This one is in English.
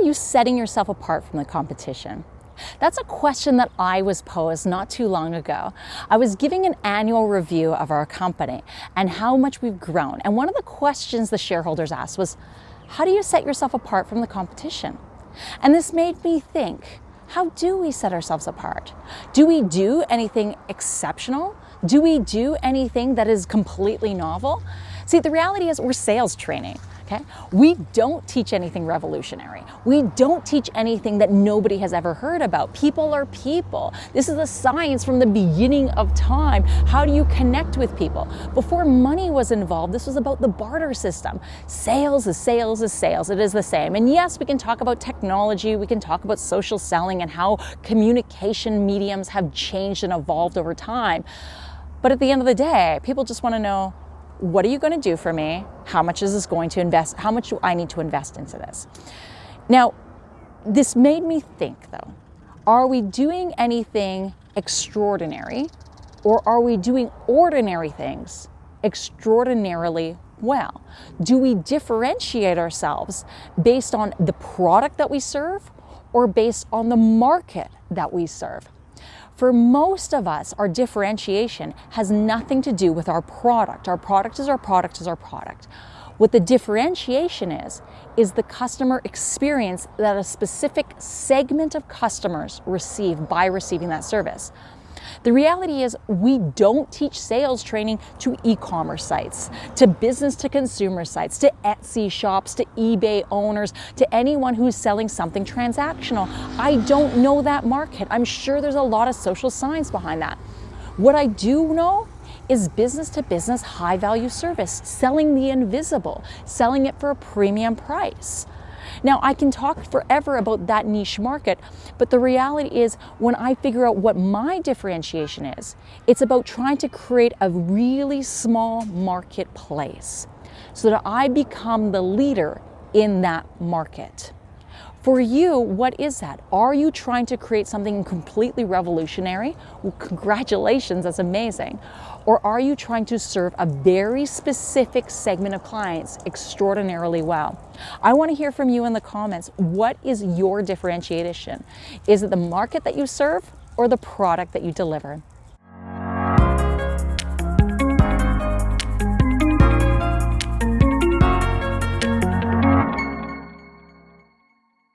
are you setting yourself apart from the competition? That's a question that I was posed not too long ago. I was giving an annual review of our company and how much we've grown. And one of the questions the shareholders asked was, how do you set yourself apart from the competition? And this made me think, how do we set ourselves apart? Do we do anything exceptional? Do we do anything that is completely novel? See, the reality is we're sales training okay? We don't teach anything revolutionary. We don't teach anything that nobody has ever heard about. People are people. This is the science from the beginning of time. How do you connect with people? Before money was involved, this was about the barter system. Sales is sales is sales. It is the same. And yes, we can talk about technology. We can talk about social selling and how communication mediums have changed and evolved over time. But at the end of the day, people just want to know what are you going to do for me? How much is this going to invest? How much do I need to invest into this? Now, this made me think though, are we doing anything extraordinary or are we doing ordinary things extraordinarily well? Do we differentiate ourselves based on the product that we serve or based on the market that we serve? For most of us, our differentiation has nothing to do with our product. Our product is our product is our product. What the differentiation is, is the customer experience that a specific segment of customers receive by receiving that service. The reality is we don't teach sales training to e-commerce sites, to business to consumer sites, to Etsy shops, to eBay owners, to anyone who's selling something transactional. I don't know that market. I'm sure there's a lot of social science behind that. What I do know is business to business high value service, selling the invisible, selling it for a premium price. Now, I can talk forever about that niche market, but the reality is when I figure out what my differentiation is, it's about trying to create a really small marketplace so that I become the leader in that market. For you, what is that? Are you trying to create something completely revolutionary? Well, congratulations, that's amazing. Or are you trying to serve a very specific segment of clients extraordinarily well? I want to hear from you in the comments. What is your differentiation? Is it the market that you serve or the product that you deliver?